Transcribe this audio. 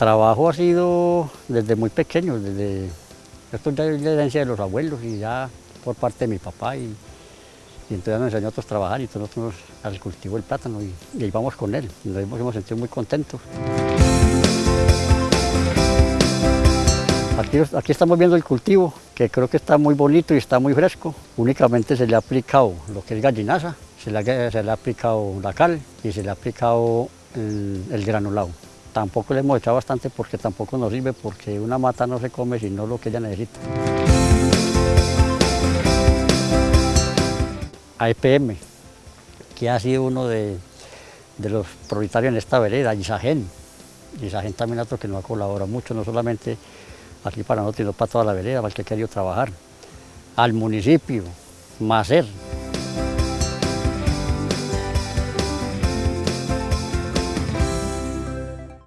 trabajo ha sido desde muy pequeño, desde, esto ya es la herencia de los abuelos y ya por parte de mi papá y, entonces nos enseñó a a trabajar y entonces nosotros al cultivo del plátano y, y vamos con él, nos hemos sentido muy contentos. Aquí, estamos viendo el cultivo, que creo que está muy bonito y está muy fresco. Únicamente se le ha aplicado lo que es gallinaza, se le, ha aplicado la cal y se le ha aplicado el, granulado. Tampoco le hemos echado bastante porque tampoco nos sirve, porque una mata no se come sino lo que ella necesita. AEPM, que ha sido uno de, de los prioritarios en esta vereda, Isagen. Isagen también otro que nos ha colaborado mucho, no solamente aquí para nosotros, sino para toda la vereda, para el que ha querido trabajar. Al municipio, Macer,